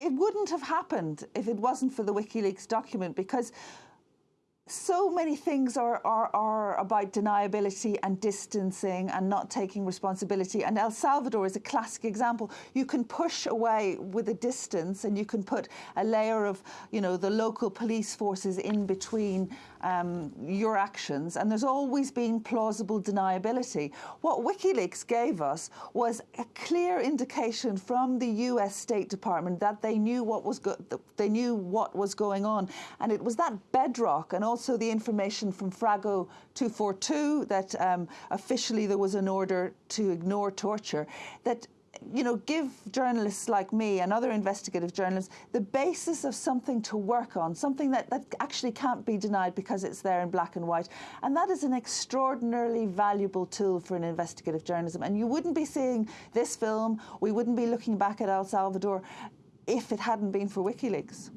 It wouldn't have happened if it wasn't for the WikiLeaks document because so many things are, are, are about deniability and distancing and not taking responsibility. And El Salvador is a classic example. You can push away with a distance and you can put a layer of, you know, the local police forces in between um, your actions. And there's always been plausible deniability. What WikiLeaks gave us was a clear indication from the US State Department that they knew what was, they knew what was going on. And it was that bedrock and also also the information from Frago 242 that um, officially there was an order to ignore torture, that you know, give journalists like me and other investigative journalists the basis of something to work on, something that, that actually can't be denied because it's there in black and white. And that is an extraordinarily valuable tool for an investigative journalism. And you wouldn't be seeing this film, we wouldn't be looking back at El Salvador if it hadn't been for WikiLeaks.